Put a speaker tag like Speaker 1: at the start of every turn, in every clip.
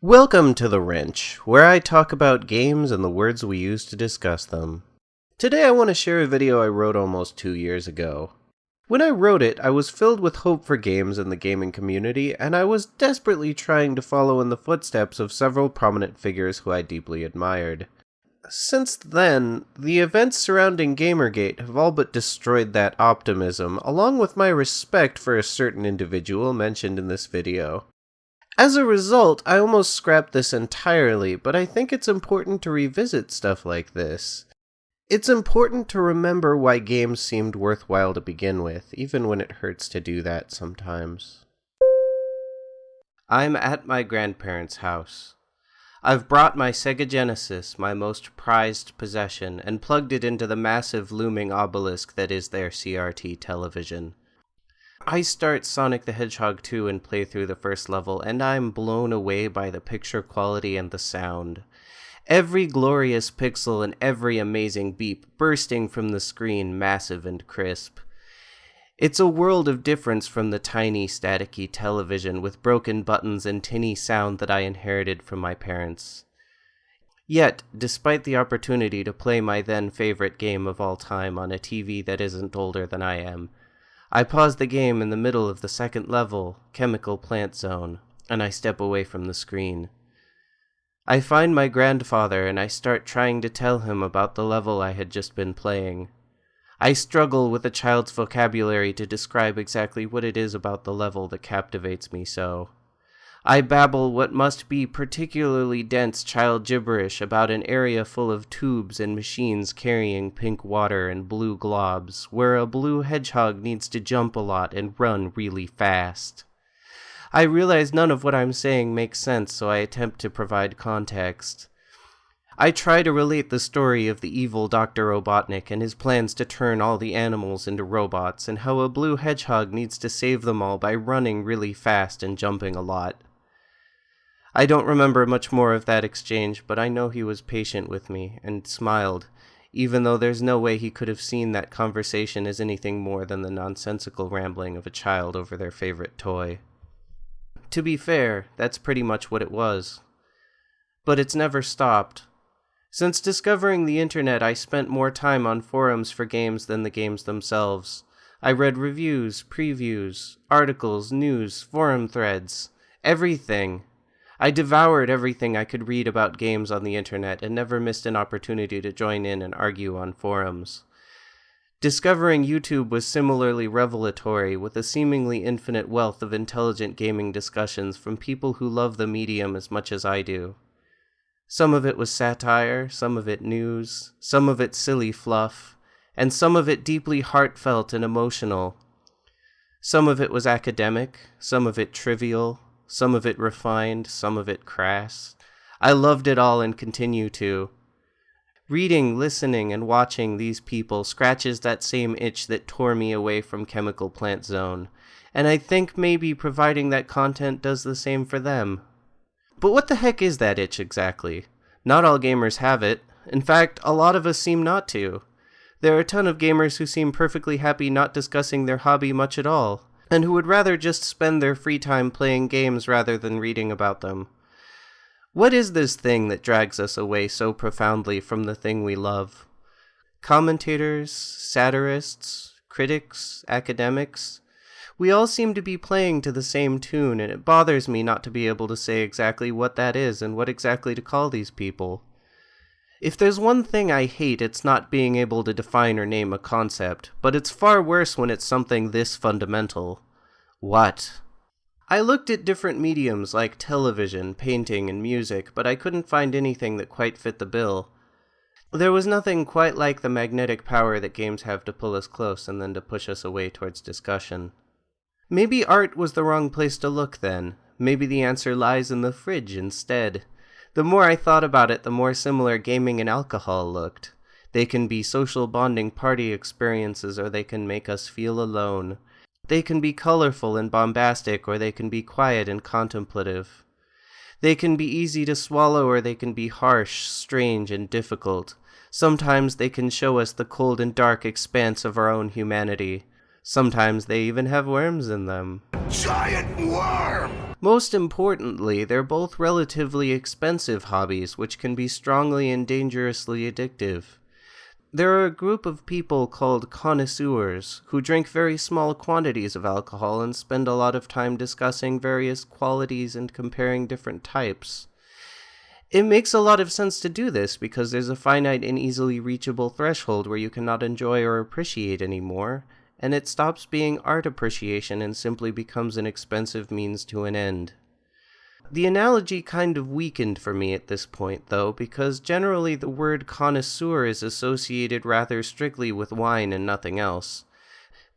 Speaker 1: Welcome to The Wrench, where I talk about games and the words we use to discuss them. Today I want to share a video I wrote almost two years ago. When I wrote it, I was filled with hope for games and the gaming community, and I was desperately trying to follow in the footsteps of several prominent figures who I deeply admired. Since then, the events surrounding Gamergate have all but destroyed that optimism, along with my respect for a certain individual mentioned in this video. As a result, I almost scrapped this entirely, but I think it's important to revisit stuff like this. It's important to remember why games seemed worthwhile to begin with, even when it hurts to do that sometimes. I'm at my grandparents' house. I've brought my Sega Genesis, my most prized possession, and plugged it into the massive looming obelisk that is their CRT television. I start Sonic the Hedgehog 2 and play through the first level, and I'm blown away by the picture quality and the sound. Every glorious pixel and every amazing beep bursting from the screen massive and crisp. It's a world of difference from the tiny, staticky television with broken buttons and tinny sound that I inherited from my parents. Yet, despite the opportunity to play my then favorite game of all time on a TV that isn't older than I am, I pause the game in the middle of the second level, Chemical Plant Zone, and I step away from the screen. I find my grandfather and I start trying to tell him about the level I had just been playing. I struggle with a child's vocabulary to describe exactly what it is about the level that captivates me so. I babble what must be particularly dense child gibberish about an area full of tubes and machines carrying pink water and blue globs, where a blue hedgehog needs to jump a lot and run really fast. I realize none of what I'm saying makes sense, so I attempt to provide context. I try to relate the story of the evil Dr. Robotnik and his plans to turn all the animals into robots, and how a blue hedgehog needs to save them all by running really fast and jumping a lot. I don't remember much more of that exchange, but I know he was patient with me and smiled, even though there's no way he could have seen that conversation as anything more than the nonsensical rambling of a child over their favorite toy. To be fair, that's pretty much what it was. But it's never stopped. Since discovering the internet, I spent more time on forums for games than the games themselves. I read reviews, previews, articles, news, forum threads, everything. I devoured everything I could read about games on the internet and never missed an opportunity to join in and argue on forums. Discovering YouTube was similarly revelatory, with a seemingly infinite wealth of intelligent gaming discussions from people who love the medium as much as I do. Some of it was satire, some of it news, some of it silly fluff, and some of it deeply heartfelt and emotional. Some of it was academic, some of it trivial, some of it refined, some of it crass. I loved it all and continue to. Reading, listening, and watching these people scratches that same itch that tore me away from Chemical Plant Zone, and I think maybe providing that content does the same for them. But what the heck is that itch exactly? Not all gamers have it. In fact, a lot of us seem not to. There are a ton of gamers who seem perfectly happy not discussing their hobby much at all, and who would rather just spend their free time playing games rather than reading about them. What is this thing that drags us away so profoundly from the thing we love? Commentators, satirists, critics, academics, we all seem to be playing to the same tune, and it bothers me not to be able to say exactly what that is and what exactly to call these people. If there's one thing I hate, it's not being able to define or name a concept, but it's far worse when it's something this fundamental. What? I looked at different mediums like television, painting, and music, but I couldn't find anything that quite fit the bill. There was nothing quite like the magnetic power that games have to pull us close and then to push us away towards discussion. Maybe art was the wrong place to look then. Maybe the answer lies in the fridge instead. The more I thought about it, the more similar gaming and alcohol looked. They can be social bonding party experiences or they can make us feel alone. They can be colorful and bombastic or they can be quiet and contemplative. They can be easy to swallow or they can be harsh, strange, and difficult. Sometimes they can show us the cold and dark expanse of our own humanity. Sometimes they even have worms in them.
Speaker 2: Giant worm!
Speaker 1: Most importantly, they're both relatively expensive hobbies, which can be strongly and dangerously addictive. There are a group of people called connoisseurs who drink very small quantities of alcohol and spend a lot of time discussing various qualities and comparing different types. It makes a lot of sense to do this because there's a finite and easily reachable threshold where you cannot enjoy or appreciate anymore, and it stops being art appreciation and simply becomes an expensive means to an end. The analogy kind of weakened for me at this point, though, because generally the word connoisseur is associated rather strictly with wine and nothing else.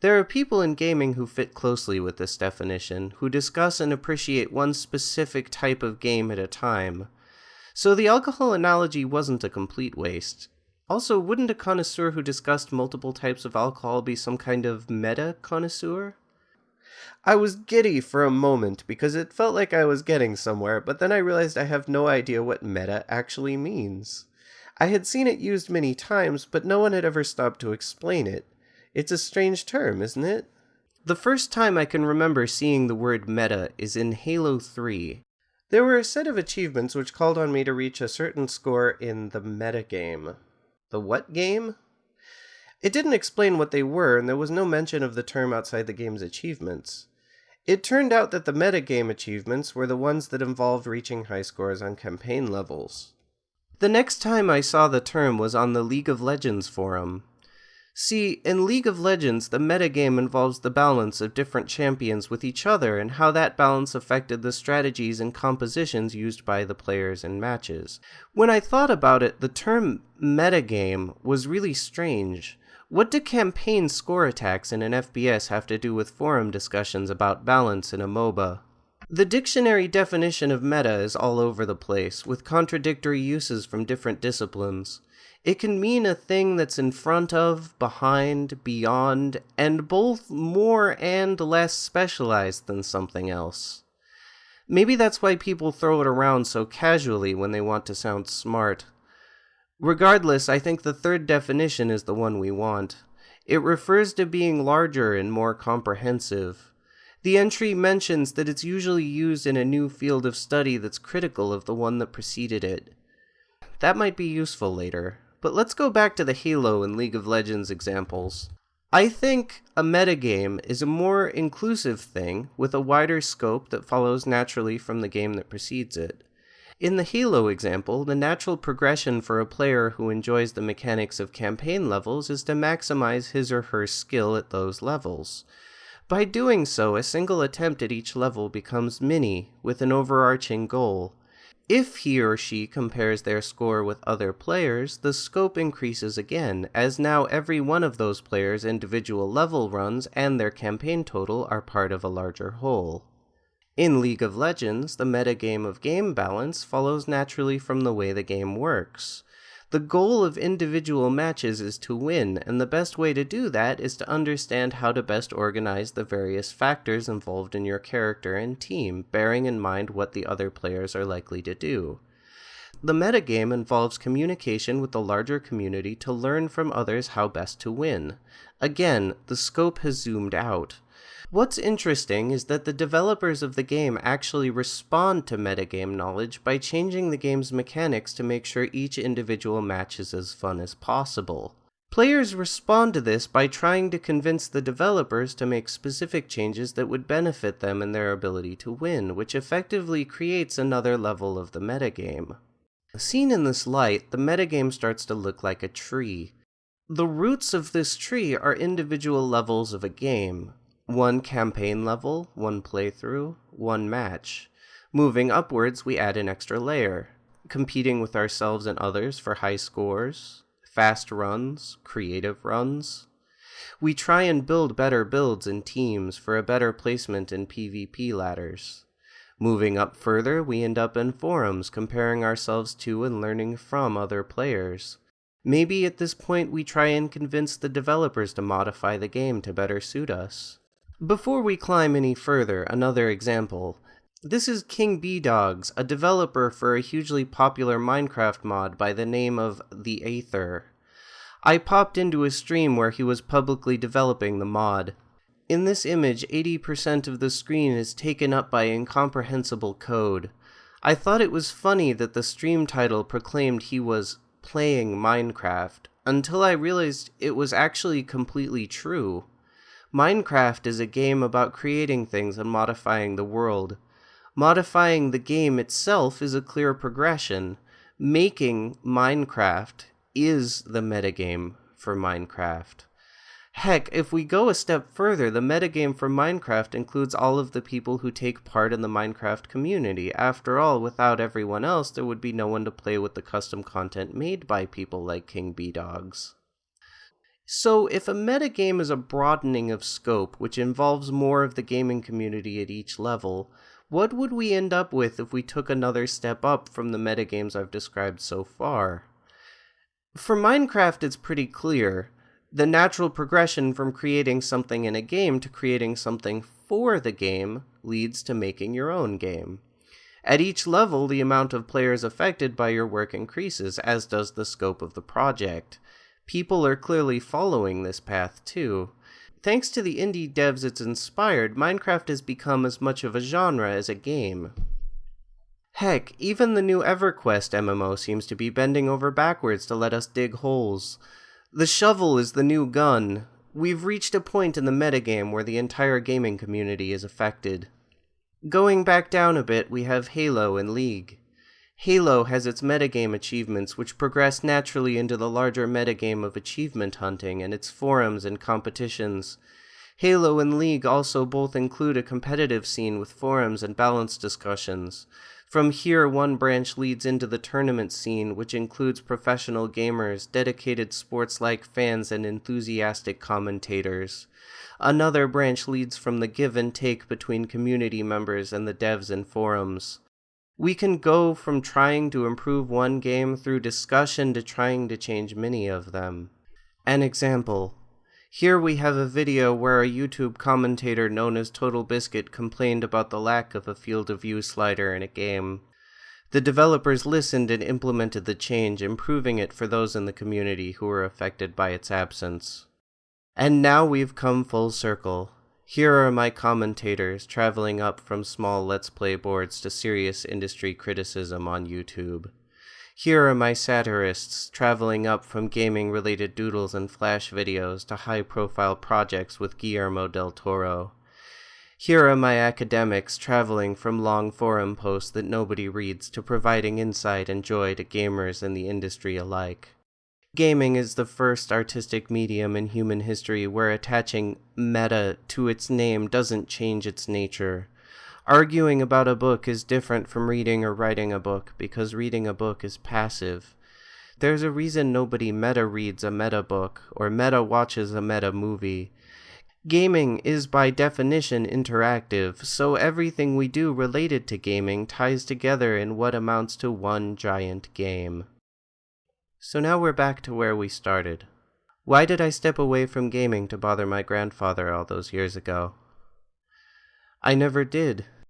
Speaker 1: There are people in gaming who fit closely with this definition, who discuss and appreciate one specific type of game at a time. So the alcohol analogy wasn't a complete waste. Also, wouldn't a connoisseur who discussed multiple types of alcohol be some kind of meta connoisseur? I was giddy for a moment because it felt like I was getting somewhere, but then I realized I have no idea what meta actually means. I had seen it used many times, but no one had ever stopped to explain it. It's a strange term, isn't it? The first time I can remember seeing the word meta is in Halo 3. There were a set of achievements which called on me to reach a certain score in the meta game. The what game? It didn't explain what they were, and there was no mention of the term outside the game's achievements. It turned out that the metagame achievements were the ones that involved reaching high scores on campaign levels. The next time I saw the term was on the League of Legends forum. See, in League of Legends, the metagame involves the balance of different champions with each other and how that balance affected the strategies and compositions used by the players in matches. When I thought about it, the term metagame was really strange. What do campaign score attacks in an FPS have to do with forum discussions about balance in a MOBA? The dictionary definition of meta is all over the place, with contradictory uses from different disciplines. It can mean a thing that's in front of, behind, beyond, and both more and less specialized than something else. Maybe that's why people throw it around so casually when they want to sound smart. Regardless, I think the third definition is the one we want. It refers to being larger and more comprehensive. The entry mentions that it's usually used in a new field of study that's critical of the one that preceded it. That might be useful later, but let's go back to the Halo and League of Legends examples. I think a metagame is a more inclusive thing with a wider scope that follows naturally from the game that precedes it. In the Halo example, the natural progression for a player who enjoys the mechanics of campaign levels is to maximize his or her skill at those levels. By doing so, a single attempt at each level becomes mini, with an overarching goal. If he or she compares their score with other players, the scope increases again, as now every one of those players' individual level runs and their campaign total are part of a larger whole. In League of Legends, the metagame of game balance follows naturally from the way the game works. The goal of individual matches is to win, and the best way to do that is to understand how to best organize the various factors involved in your character and team, bearing in mind what the other players are likely to do. The metagame involves communication with the larger community to learn from others how best to win. Again, the scope has zoomed out. What's interesting is that the developers of the game actually respond to metagame knowledge by changing the game's mechanics to make sure each individual match is as fun as possible. Players respond to this by trying to convince the developers to make specific changes that would benefit them in their ability to win, which effectively creates another level of the metagame. Seen in this light, the metagame starts to look like a tree. The roots of this tree are individual levels of a game, one campaign level, one playthrough, one match. Moving upwards, we add an extra layer, competing with ourselves and others for high scores, fast runs, creative runs. We try and build better builds in teams for a better placement in PvP ladders. Moving up further, we end up in forums comparing ourselves to and learning from other players. Maybe at this point we try and convince the developers to modify the game to better suit us. Before we climb any further, another example. This is Kingbdogz, a developer for a hugely popular Minecraft mod by the name of The Aether. I popped into a stream where he was publicly developing the mod. In this image, 80% of the screen is taken up by incomprehensible code. I thought it was funny that the stream title proclaimed he was playing Minecraft, until I realized it was actually completely true. Minecraft is a game about creating things and modifying the world. Modifying the game itself is a clear progression. Making Minecraft is the metagame for Minecraft. Heck, if we go a step further, the metagame for Minecraft includes all of the people who take part in the Minecraft community. After all, without everyone else, there would be no one to play with the custom content made by people like Kingbdogz. So, if a metagame is a broadening of scope, which involves more of the gaming community at each level, what would we end up with if we took another step up from the metagames I've described so far? For Minecraft, it's pretty clear. The natural progression from creating something in a game to creating something for the game leads to making your own game. At each level, the amount of players affected by your work increases, as does the scope of the project. People are clearly following this path too. Thanks to the indie devs it's inspired, Minecraft has become as much of a genre as a game. Heck, even the new EverQuest MMO seems to be bending over backwards to let us dig holes. The shovel is the new gun. We've reached a point in the metagame where the entire gaming community is affected. Going back down a bit, we have Halo and League. Halo has its metagame achievements, which progress naturally into the larger metagame of achievement hunting and its forums and competitions. Halo and League also both include a competitive scene with forums and balanced discussions. From here, one branch leads into the tournament scene, which includes professional gamers, dedicated sports like fans, and enthusiastic commentators. Another branch leads from the give and take between community members and the devs and forums we can go from trying to improve one game through discussion to trying to change many of them. An example. Here we have a video where a YouTube commentator known as TotalBiscuit complained about the lack of a field of view slider in a game. The developers listened and implemented the change, improving it for those in the community who were affected by its absence. And now we've come full circle. Here are my commentators traveling up from small Let's Play boards to serious industry criticism on YouTube. Here are my satirists traveling up from gaming related doodles and flash videos to high profile projects with Guillermo del Toro. Here are my academics traveling from long forum posts that nobody reads to providing insight and joy to gamers and the industry alike. Gaming is the first artistic medium in human history where attaching meta to its name doesn't change its nature. Arguing about a book is different from reading or writing a book because reading a book is passive. There's a reason nobody meta reads a meta book or meta watches a meta movie. Gaming is by definition interactive, so everything we do related to gaming ties together in what amounts to one giant game. So now we're back to where we started. Why did I step away from gaming to bother my grandfather all those years ago? I never did.